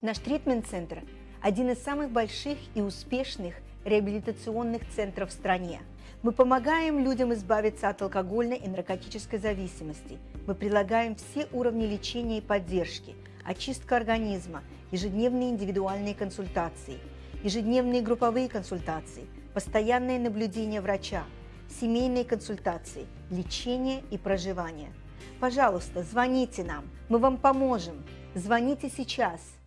Наш тритмент-центр – один из самых больших и успешных реабилитационных центров в стране. Мы помогаем людям избавиться от алкогольной и наркотической зависимости. Мы предлагаем все уровни лечения и поддержки, очистка организма, ежедневные индивидуальные консультации, ежедневные групповые консультации, постоянное наблюдение врача, семейные консультации, лечение и проживание. Пожалуйста, звоните нам, мы вам поможем. Звоните сейчас –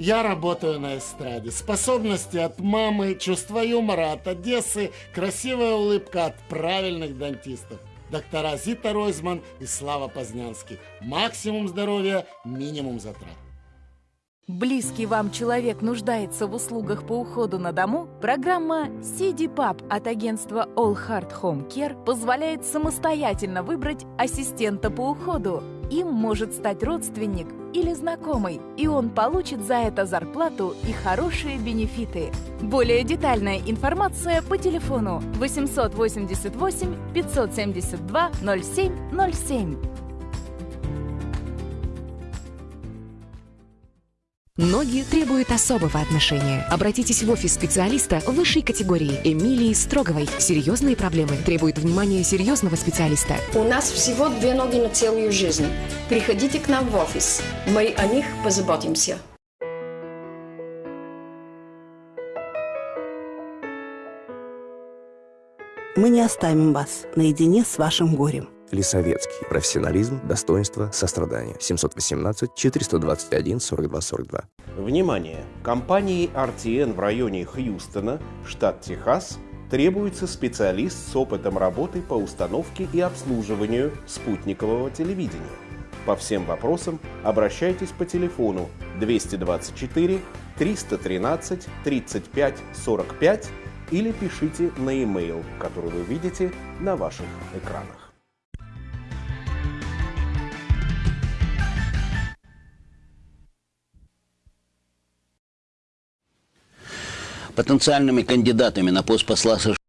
я работаю на эстраде. Способности от мамы, чувство юмора от Одессы, красивая улыбка от правильных дантистов. Доктора Зита Ройзман и Слава Познянский. Максимум здоровья, минимум затрат. Близкий вам человек нуждается в услугах по уходу на дому? Программа CD Pub от агентства All Heart Home Care позволяет самостоятельно выбрать ассистента по уходу. Им может стать родственник или знакомый, и он получит за это зарплату и хорошие бенефиты. Более детальная информация по телефону 888 572 0707. Ноги требуют особого отношения. Обратитесь в офис специалиста высшей категории Эмилии Строговой. Серьезные проблемы требуют внимания серьезного специалиста. У нас всего две ноги на целую жизнь. Приходите к нам в офис. Мы о них позаботимся. Мы не оставим вас наедине с вашим горем. Лисовецкий. Профессионализм, достоинство, сострадание. 718-421-42-42. Внимание! Компании RTN в районе Хьюстона, штат Техас, требуется специалист с опытом работы по установке и обслуживанию спутникового телевидения. По всем вопросам обращайтесь по телефону 224 313 35 45 или пишите на e-mail, который вы видите на ваших экранах. Потенциальными кандидатами на пост посла США